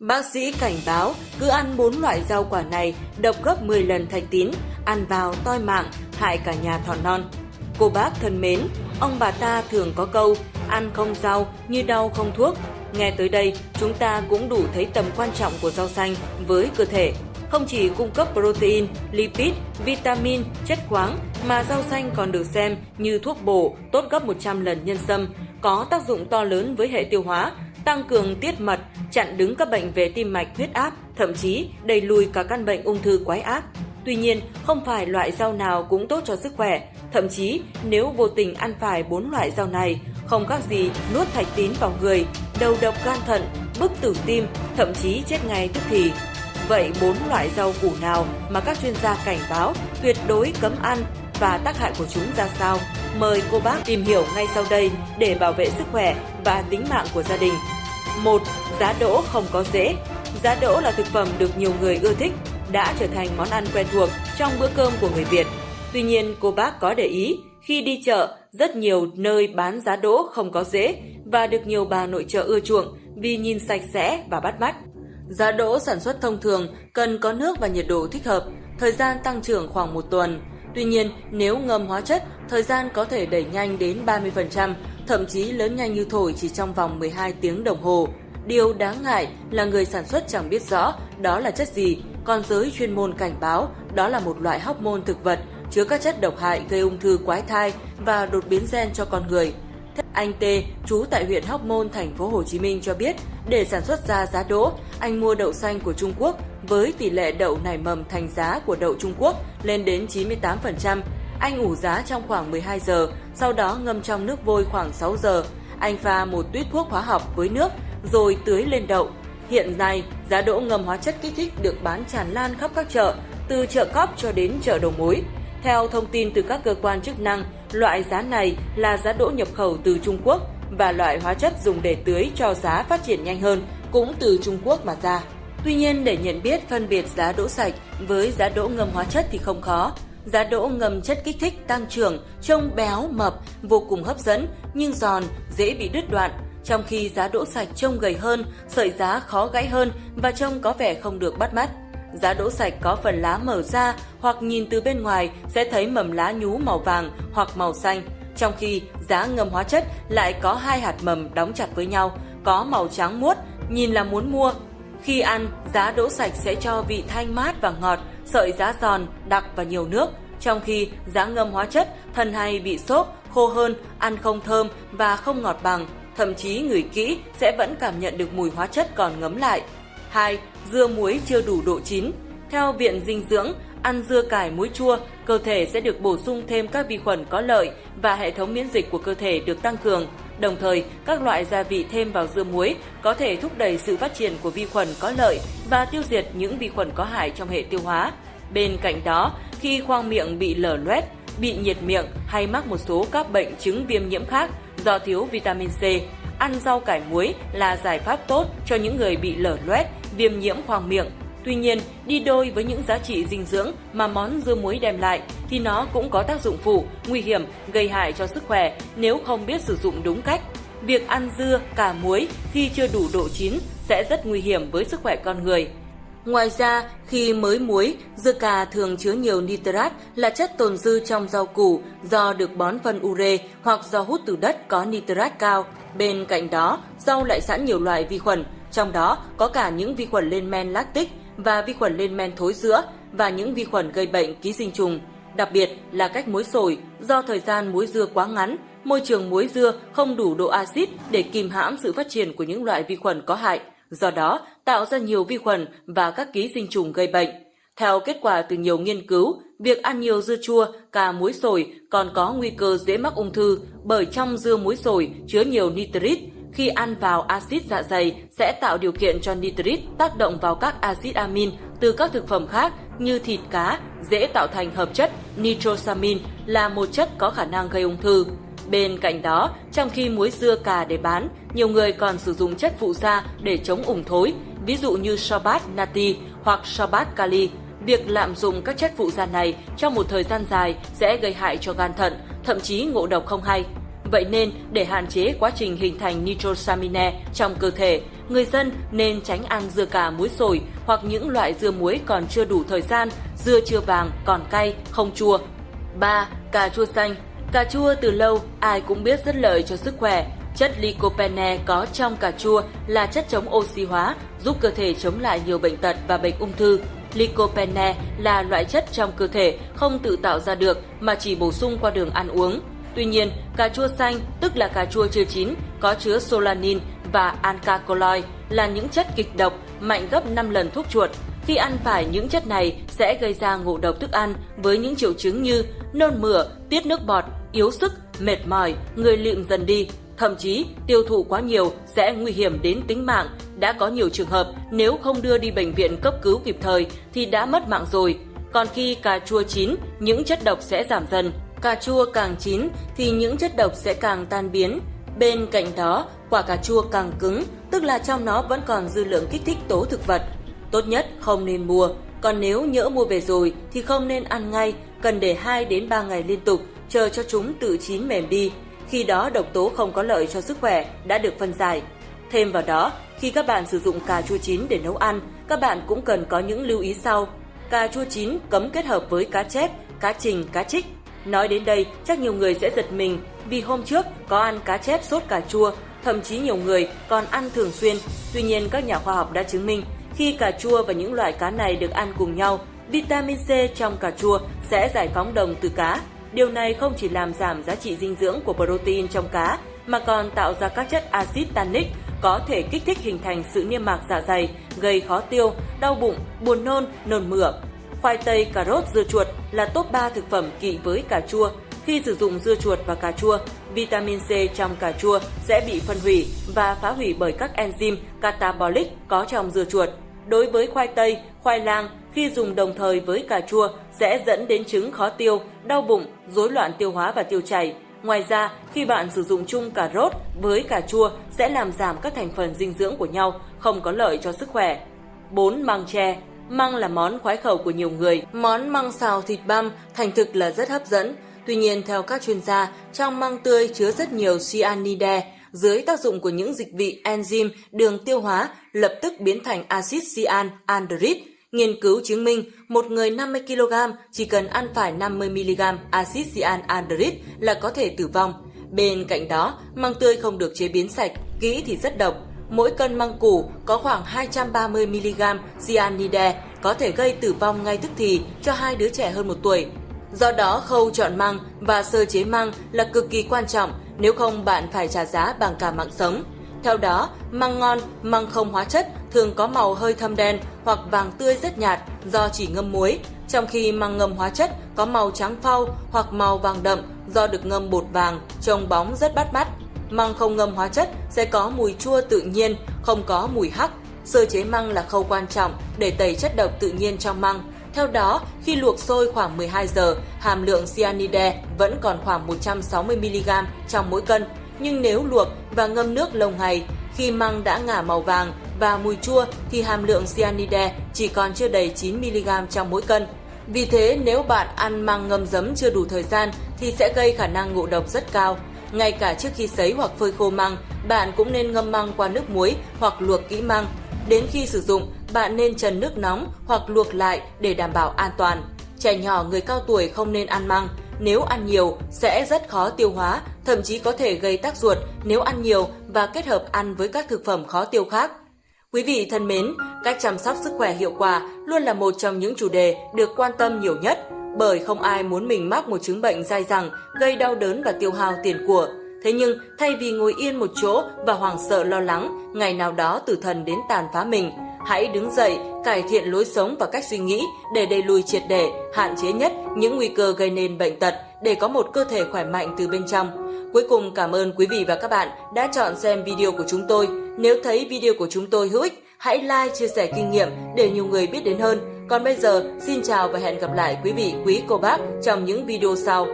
Bác sĩ cảnh báo cứ ăn 4 loại rau quả này độc gấp 10 lần thạch tín, ăn vào toi mạng, hại cả nhà thọ non. Cô bác thân mến, ông bà ta thường có câu ăn không rau như đau không thuốc. Nghe tới đây, chúng ta cũng đủ thấy tầm quan trọng của rau xanh với cơ thể. Không chỉ cung cấp protein, lipid, vitamin, chất khoáng mà rau xanh còn được xem như thuốc bổ tốt gấp 100 lần nhân sâm, có tác dụng to lớn với hệ tiêu hóa, tăng cường tiết mật, chặn đứng các bệnh về tim mạch, huyết áp, thậm chí đẩy lùi cả căn bệnh ung thư quái ác. Tuy nhiên, không phải loại rau nào cũng tốt cho sức khỏe. Thậm chí, nếu vô tình ăn phải bốn loại rau này, không khác gì nuốt thạch tín vào người, đầu độc gan thận, bức tử tim, thậm chí chết ngay tức thì. Vậy bốn loại rau củ nào mà các chuyên gia cảnh báo tuyệt đối cấm ăn và tác hại của chúng ra sao? Mời cô bác tìm hiểu ngay sau đây để bảo vệ sức khỏe và tính mạng của gia đình. 1. Giá đỗ không có rễ Giá đỗ là thực phẩm được nhiều người ưa thích, đã trở thành món ăn quen thuộc trong bữa cơm của người Việt. Tuy nhiên, cô bác có để ý, khi đi chợ, rất nhiều nơi bán giá đỗ không có rễ và được nhiều bà nội trợ ưa chuộng vì nhìn sạch sẽ và bắt mắt. Giá đỗ sản xuất thông thường cần có nước và nhiệt độ thích hợp, thời gian tăng trưởng khoảng một tuần. Tuy nhiên, nếu ngâm hóa chất, thời gian có thể đẩy nhanh đến 30%, thậm chí lớn nhanh như thổi chỉ trong vòng 12 tiếng đồng hồ. Điều đáng ngại là người sản xuất chẳng biết rõ đó là chất gì, còn giới chuyên môn cảnh báo đó là một loại hóc môn thực vật chứa các chất độc hại gây ung thư quái thai và đột biến gen cho con người. Anh T, chú tại huyện Hóc Môn, thành phố Hồ Chí Minh cho biết, để sản xuất ra giá đỗ, anh mua đậu xanh của Trung Quốc với tỷ lệ đậu nảy mầm thành giá của đậu Trung Quốc lên đến 98%. Anh ủ giá trong khoảng 12 giờ, sau đó ngâm trong nước vôi khoảng 6 giờ. Anh pha một tuyết thuốc hóa học với nước rồi tưới lên đậu. Hiện nay, giá đỗ ngâm hóa chất kích thích được bán tràn lan khắp các chợ, từ chợ cóc cho đến chợ đầu mối. Theo thông tin từ các cơ quan chức năng, loại giá này là giá đỗ nhập khẩu từ Trung Quốc và loại hóa chất dùng để tưới cho giá phát triển nhanh hơn cũng từ Trung Quốc mà ra. Tuy nhiên để nhận biết phân biệt giá đỗ sạch với giá đỗ ngâm hóa chất thì không khó. Giá đỗ ngâm chất kích thích tăng trưởng, trông béo, mập, vô cùng hấp dẫn nhưng giòn, dễ bị đứt đoạn. Trong khi giá đỗ sạch trông gầy hơn, sợi giá khó gãy hơn và trông có vẻ không được bắt mắt. Giá đỗ sạch có phần lá mở ra hoặc nhìn từ bên ngoài sẽ thấy mầm lá nhú màu vàng hoặc màu xanh. Trong khi giá ngâm hóa chất lại có hai hạt mầm đóng chặt với nhau, có màu trắng muốt, nhìn là muốn mua. Khi ăn, giá đỗ sạch sẽ cho vị thanh mát và ngọt, sợi giá giòn, đặc và nhiều nước. Trong khi giá ngâm hóa chất, thân hay bị xốp, khô hơn, ăn không thơm và không ngọt bằng. Thậm chí người kỹ sẽ vẫn cảm nhận được mùi hóa chất còn ngấm lại. 2. Dưa muối chưa đủ độ chín. Theo Viện Dinh dưỡng, ăn dưa cải muối chua, cơ thể sẽ được bổ sung thêm các vi khuẩn có lợi và hệ thống miễn dịch của cơ thể được tăng cường. Đồng thời, các loại gia vị thêm vào dưa muối có thể thúc đẩy sự phát triển của vi khuẩn có lợi và tiêu diệt những vi khuẩn có hại trong hệ tiêu hóa. Bên cạnh đó, khi khoang miệng bị lở loét, bị nhiệt miệng hay mắc một số các bệnh chứng viêm nhiễm khác do thiếu vitamin C, ăn rau cải muối là giải pháp tốt cho những người bị lở loét, viêm nhiễm khoang miệng. Tuy nhiên, đi đôi với những giá trị dinh dưỡng mà món dưa muối đem lại thì nó cũng có tác dụng phụ, nguy hiểm, gây hại cho sức khỏe nếu không biết sử dụng đúng cách. Việc ăn dưa, cà muối khi chưa đủ độ chín sẽ rất nguy hiểm với sức khỏe con người. Ngoài ra, khi mới muối, dưa cà thường chứa nhiều nitrat là chất tồn dư trong rau củ do được bón phân ure hoặc do hút từ đất có nitrat cao. Bên cạnh đó, rau lại sẵn nhiều loại vi khuẩn, trong đó có cả những vi khuẩn lên men lactic và vi khuẩn lên men thối giữa và những vi khuẩn gây bệnh ký sinh trùng. Đặc biệt là cách muối sồi, do thời gian muối dưa quá ngắn, môi trường muối dưa không đủ độ axit để kìm hãm sự phát triển của những loại vi khuẩn có hại do đó tạo ra nhiều vi khuẩn và các ký sinh trùng gây bệnh. Theo kết quả từ nhiều nghiên cứu, việc ăn nhiều dưa chua, cà muối sồi còn có nguy cơ dễ mắc ung thư bởi trong dưa muối sồi chứa nhiều nitrit. Khi ăn vào axit dạ dày sẽ tạo điều kiện cho nitrit tác động vào các axit amin từ các thực phẩm khác như thịt cá, dễ tạo thành hợp chất nitrosamin là một chất có khả năng gây ung thư. Bên cạnh đó, trong khi muối dưa cà để bán, nhiều người còn sử dụng chất phụ gia để chống ủng thối, ví dụ như sobat nati hoặc sobat kali. Việc lạm dụng các chất phụ gia này trong một thời gian dài sẽ gây hại cho gan thận, thậm chí ngộ độc không hay. Vậy nên, để hạn chế quá trình hình thành nitrosamine trong cơ thể, người dân nên tránh ăn dưa cà muối sồi hoặc những loại dưa muối còn chưa đủ thời gian, dưa chưa vàng, còn cay, không chua. 3. Cà chua xanh Cà chua từ lâu ai cũng biết rất lợi cho sức khỏe. Chất lycopene có trong cà chua là chất chống oxy hóa, giúp cơ thể chống lại nhiều bệnh tật và bệnh ung thư. Lycopene là loại chất trong cơ thể không tự tạo ra được mà chỉ bổ sung qua đường ăn uống. Tuy nhiên, cà chua xanh, tức là cà chua chưa chín, có chứa solanin và alkaloid là những chất kịch độc mạnh gấp 5 lần thuốc chuột. Khi ăn phải những chất này sẽ gây ra ngộ độc thức ăn với những triệu chứng như nôn mửa, tiết nước bọt, yếu sức, mệt mỏi, người lịm dần đi. Thậm chí tiêu thụ quá nhiều sẽ nguy hiểm đến tính mạng. Đã có nhiều trường hợp nếu không đưa đi bệnh viện cấp cứu kịp thời thì đã mất mạng rồi. Còn khi cà chua chín, những chất độc sẽ giảm dần. Cà chua càng chín thì những chất độc sẽ càng tan biến. Bên cạnh đó, quả cà chua càng cứng, tức là trong nó vẫn còn dư lượng kích thích tố thực vật. Tốt nhất không nên mua, còn nếu nhỡ mua về rồi thì không nên ăn ngay, cần để 2 đến 3 ngày liên tục, chờ cho chúng tự chín mềm đi. Khi đó độc tố không có lợi cho sức khỏe đã được phân giải. Thêm vào đó, khi các bạn sử dụng cà chua chín để nấu ăn, các bạn cũng cần có những lưu ý sau. Cà chua chín cấm kết hợp với cá chép, cá trình, cá trích. Nói đến đây, chắc nhiều người sẽ giật mình vì hôm trước có ăn cá chép sốt cà chua, thậm chí nhiều người còn ăn thường xuyên. Tuy nhiên, các nhà khoa học đã chứng minh khi cà chua và những loại cá này được ăn cùng nhau, vitamin C trong cà chua sẽ giải phóng đồng từ cá. Điều này không chỉ làm giảm giá trị dinh dưỡng của protein trong cá, mà còn tạo ra các chất axit tannic có thể kích thích hình thành sự niêm mạc dạ dày, gây khó tiêu, đau bụng, buồn nôn, nôn mửa. Khoai tây, cà rốt, dưa chuột là top 3 thực phẩm kỵ với cà chua. Khi sử dụng dưa chuột và cà chua, vitamin C trong cà chua sẽ bị phân hủy và phá hủy bởi các enzyme catabolic có trong dưa chuột. Đối với khoai tây, khoai lang, khi dùng đồng thời với cà chua sẽ dẫn đến chứng khó tiêu, đau bụng, rối loạn tiêu hóa và tiêu chảy. Ngoài ra, khi bạn sử dụng chung cà rốt với cà chua sẽ làm giảm các thành phần dinh dưỡng của nhau, không có lợi cho sức khỏe. 4. Măng tre Măng là món khoái khẩu của nhiều người. Món măng xào thịt băm thành thực là rất hấp dẫn. Tuy nhiên, theo các chuyên gia, trong măng tươi chứa rất nhiều cyanide, dưới tác dụng của những dịch vị enzyme đường tiêu hóa lập tức biến thành axit cyan andrit. Nghiên cứu chứng minh một người 50 kg chỉ cần ăn phải 50 mg axit cyan andrit là có thể tử vong. Bên cạnh đó, măng tươi không được chế biến sạch, kỹ thì rất độc. Mỗi cân măng củ có khoảng 230 mg cyanide có thể gây tử vong ngay tức thì cho hai đứa trẻ hơn một tuổi. Do đó, khâu chọn măng và sơ chế măng là cực kỳ quan trọng, nếu không bạn phải trả giá bằng cả mạng sống. Theo đó, măng ngon, măng không hóa chất thường có màu hơi thâm đen hoặc vàng tươi rất nhạt do chỉ ngâm muối, trong khi măng ngâm hóa chất có màu trắng phau hoặc màu vàng đậm do được ngâm bột vàng, trông bóng rất bắt mắt. Măng không ngâm hóa chất sẽ có mùi chua tự nhiên, không có mùi hắc. Sơ chế măng là khâu quan trọng để tẩy chất độc tự nhiên trong măng. Theo đó, khi luộc sôi khoảng 12 giờ, hàm lượng cyanide vẫn còn khoảng 160mg trong mỗi cân. Nhưng nếu luộc và ngâm nước lâu ngày, khi măng đã ngả màu vàng và mùi chua thì hàm lượng cyanide chỉ còn chưa đầy 9mg trong mỗi cân. Vì thế, nếu bạn ăn măng ngâm giấm chưa đủ thời gian thì sẽ gây khả năng ngộ độc rất cao. Ngay cả trước khi sấy hoặc phơi khô măng, bạn cũng nên ngâm măng qua nước muối hoặc luộc kỹ măng. Đến khi sử dụng, bạn nên trần nước nóng hoặc luộc lại để đảm bảo an toàn. Trẻ nhỏ người cao tuổi không nên ăn măng, nếu ăn nhiều sẽ rất khó tiêu hóa, thậm chí có thể gây tắc ruột nếu ăn nhiều và kết hợp ăn với các thực phẩm khó tiêu khác. Quý vị thân mến, cách chăm sóc sức khỏe hiệu quả luôn là một trong những chủ đề được quan tâm nhiều nhất, bởi không ai muốn mình mắc một chứng bệnh dai dẳng, gây đau đớn và tiêu hao tiền của. Thế nhưng, thay vì ngồi yên một chỗ và hoảng sợ lo lắng, ngày nào đó tử thần đến tàn phá mình, hãy đứng dậy, cải thiện lối sống và cách suy nghĩ để đẩy lùi triệt để, hạn chế nhất những nguy cơ gây nên bệnh tật để có một cơ thể khỏe mạnh từ bên trong. Cuối cùng cảm ơn quý vị và các bạn đã chọn xem video của chúng tôi. Nếu thấy video của chúng tôi hữu ích, hãy like, chia sẻ kinh nghiệm để nhiều người biết đến hơn. Còn bây giờ, xin chào và hẹn gặp lại quý vị quý cô bác trong những video sau.